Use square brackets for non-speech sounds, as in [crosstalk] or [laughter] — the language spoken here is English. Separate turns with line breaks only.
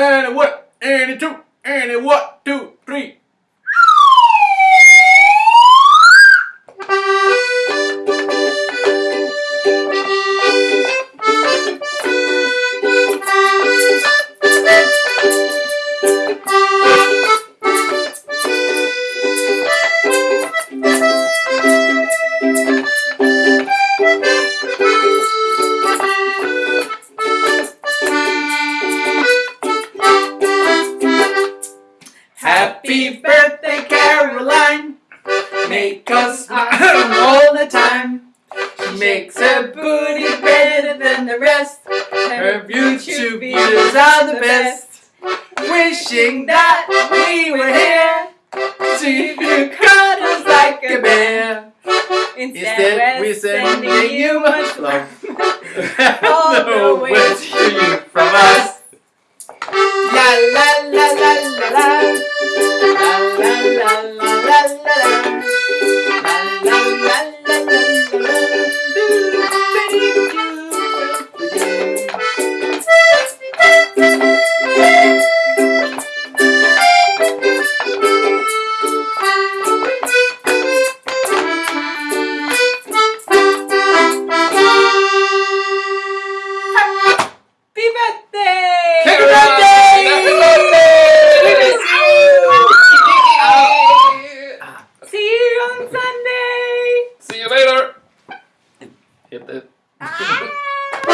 And a what? And a two. And a what? Two, three. birthday, Caroline. Make us smile [laughs] all the time. She makes her booty better than the rest. Her YouTube views are the best. Wishing that we were here to you cut like a bear. Instead, we're sending you much love. [laughs]
all
no
the
way to you from us. La la la la la la. hit the